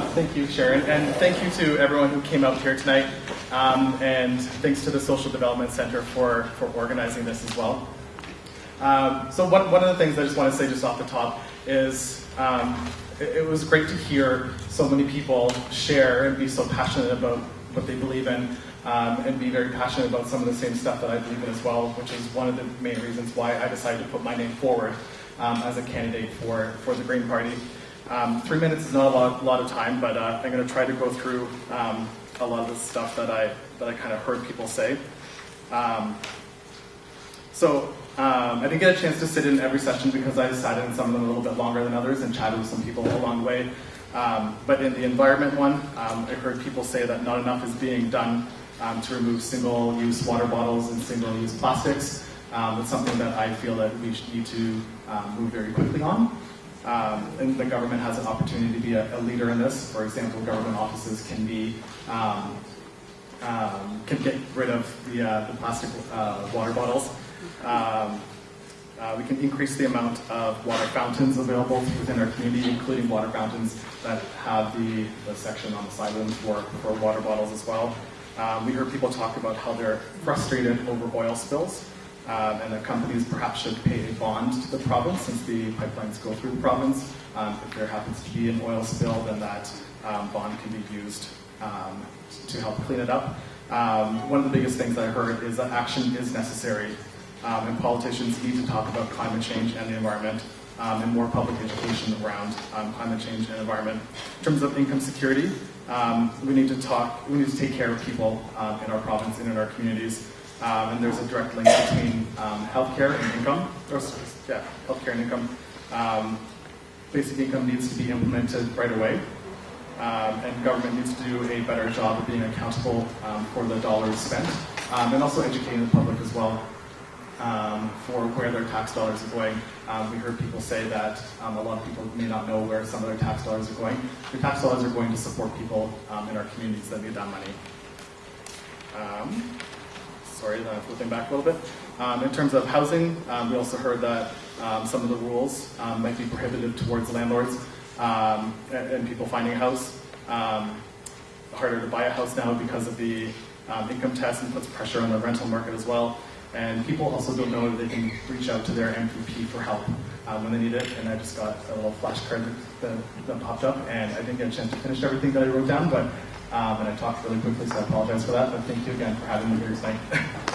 Thank you, Sharon, and thank you to everyone who came out here tonight, um, and thanks to the Social Development Center for, for organizing this as well. Um, so one, one of the things I just want to say just off the top is um, it, it was great to hear so many people share and be so passionate about what they believe in um, and be very passionate about some of the same stuff that I believe in as well, which is one of the main reasons why I decided to put my name forward um, as a candidate for, for the Green Party. Um, three minutes is not a lot, lot of time, but uh, I'm going to try to go through um, a lot of the stuff that I, that I kind of heard people say. Um, so um, I didn't get a chance to sit in every session because I sat in some of them a little bit longer than others and chatted with some people along the way. Um, but in the environment one, um, I heard people say that not enough is being done to remove single-use water bottles and single-use plastics. It's something that I feel that we need to move very quickly on. Um, and the government has an opportunity to be a, a, leader in this. For example, government offices can be um, um, can get rid of the, uh, the plastic uh, water bottles. Um, uh, we can increase the amount of water fountains available within our community, including water fountains that have the, the section on the side of them for, for water bottles as well. Um, we heard people talk about how they're frustrated over oil spills um, and that companies perhaps should pay a bond to the province since the pipelines go through the province. Um, if there happens to be an oil spill, then that um, bond can be used um, to help clean it up. Um, one of the biggest things I heard is that action is necessary um, and politicians need to talk about climate change and the environment and more public education around climate change and environment. In terms of income security, we need to talk, we need to take care of people um, in our province and in our communities. Um, and there's a direct link between um, healthcare and income, or yeah, healthcare and income. basic income needs to be implemented right away. and government needs to do a better job of being accountable for the dollars spent, and also educating the public as well um, for where their tax dollars are going. Um, we heard people say that um, a lot of people may not know where some of their tax dollars are going. Their tax dollars are going to support people um, in our communities that need that money. Um, sorry, I'm flipping back a little bit. Um, in terms of housing, um, we also heard that um, some of the rules um, might be prohibitive towards landlords and, and, people finding a house. harder to buy a house now because of the income test and puts pressure on the rental market as well. And people also don't know that they can reach out to their MPP for help um, when they need it. And I just got a little flashcard that, that, popped up, and I didn't get a chance to finish everything that I wrote down, but um, and I talked really quickly, so I apologize for that. But thank you again for having me here tonight.